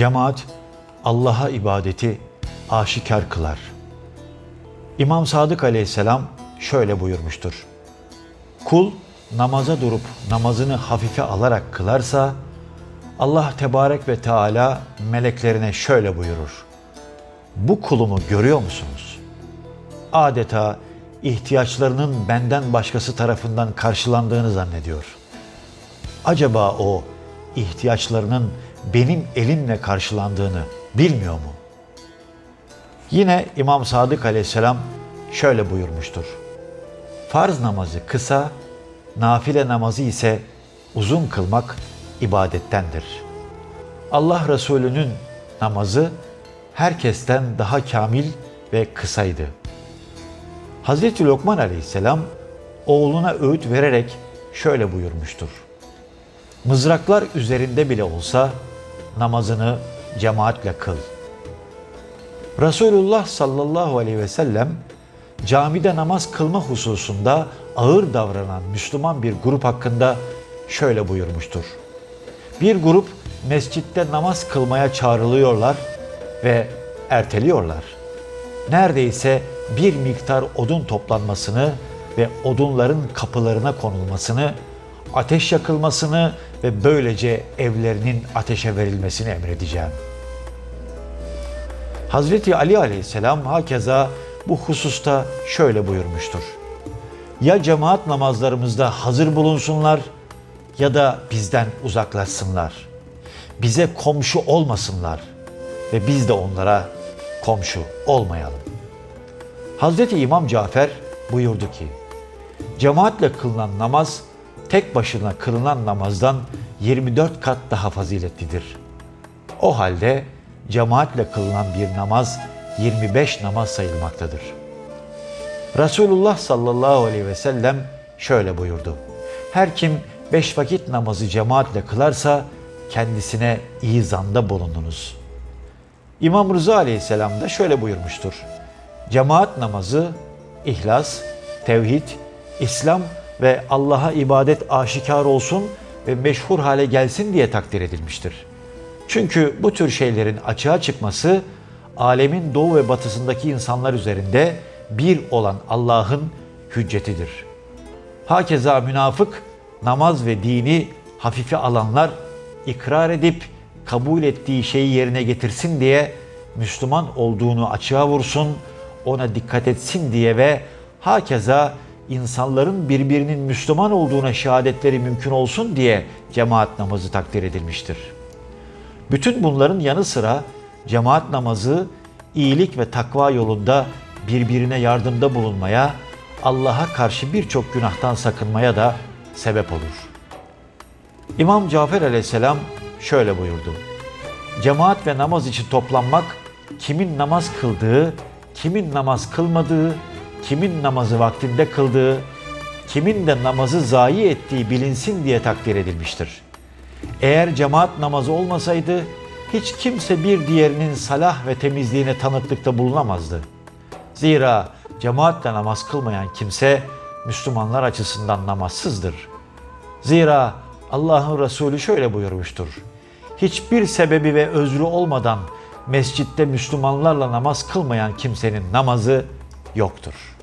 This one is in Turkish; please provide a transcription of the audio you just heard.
Cemaat Allah'a ibadeti aşikar kılar. İmam Sadık aleyhisselam şöyle buyurmuştur. Kul namaza durup namazını hafife alarak kılarsa Allah tebarek ve Teala meleklerine şöyle buyurur. Bu kulumu görüyor musunuz? Adeta ihtiyaçlarının benden başkası tarafından karşılandığını zannediyor. Acaba o ihtiyaçlarının benim elimle karşılandığını bilmiyor mu? Yine İmam Sadık aleyhisselam şöyle buyurmuştur. Farz namazı kısa, nafile namazı ise uzun kılmak ibadettendir. Allah Resulü'nün namazı herkesten daha kamil ve kısaydı. Hazreti Lokman aleyhisselam oğluna öğüt vererek şöyle buyurmuştur. Mızraklar üzerinde bile olsa namazını cemaatle kıl. Resulullah sallallahu aleyhi ve sellem camide namaz kılma hususunda ağır davranan Müslüman bir grup hakkında şöyle buyurmuştur. Bir grup mescitte namaz kılmaya çağrılıyorlar ve erteliyorlar. Neredeyse bir miktar odun toplanmasını ve odunların kapılarına konulmasını, ateş yakılmasını ve böylece evlerinin ateşe verilmesini emredeceğim. Hazreti Ali aleyhisselam hakeza bu hususta şöyle buyurmuştur. Ya cemaat namazlarımızda hazır bulunsunlar ya da bizden uzaklaşsınlar. Bize komşu olmasınlar ve biz de onlara komşu olmayalım. Hazreti İmam Cafer buyurdu ki, cemaatle kılınan namaz tek başına kılınan namazdan 24 kat daha faziletlidir. O halde cemaatle kılınan bir namaz 25 namaz sayılmaktadır. Resulullah sallallahu aleyhi ve sellem şöyle buyurdu. Her kim beş vakit namazı cemaatle kılarsa kendisine iyi zanda bulundunuz. İmam Rıza aleyhisselam da şöyle buyurmuştur. Cemaat namazı, ihlas, tevhid, İslam ve Allah'a ibadet aşikar olsun ve meşhur hale gelsin diye takdir edilmiştir. Çünkü bu tür şeylerin açığa çıkması alemin doğu ve batısındaki insanlar üzerinde bir olan Allah'ın hüccetidir. Hakeza münafık namaz ve dini hafife alanlar ikrar edip kabul ettiği şeyi yerine getirsin diye Müslüman olduğunu açığa vursun, ona dikkat etsin diye ve hakeza insanların birbirinin Müslüman olduğuna şehadetleri mümkün olsun diye cemaat namazı takdir edilmiştir. Bütün bunların yanı sıra cemaat namazı iyilik ve takva yolunda birbirine yardımda bulunmaya, Allah'a karşı birçok günahtan sakınmaya da sebep olur. İmam Cafer aleyhisselam şöyle buyurdu. Cemaat ve namaz için toplanmak kimin namaz kıldığı, kimin namaz kılmadığı, kimin namazı vaktinde kıldığı, kimin de namazı zayi ettiği bilinsin diye takdir edilmiştir. Eğer cemaat namazı olmasaydı hiç kimse bir diğerinin salah ve temizliğine tanıklıkta bulunamazdı. Zira cemaatle namaz kılmayan kimse Müslümanlar açısından namazsızdır. Zira Allah'ın Resulü şöyle buyurmuştur. Hiçbir sebebi ve özrü olmadan mescitte Müslümanlarla namaz kılmayan kimsenin namazı yoktur.''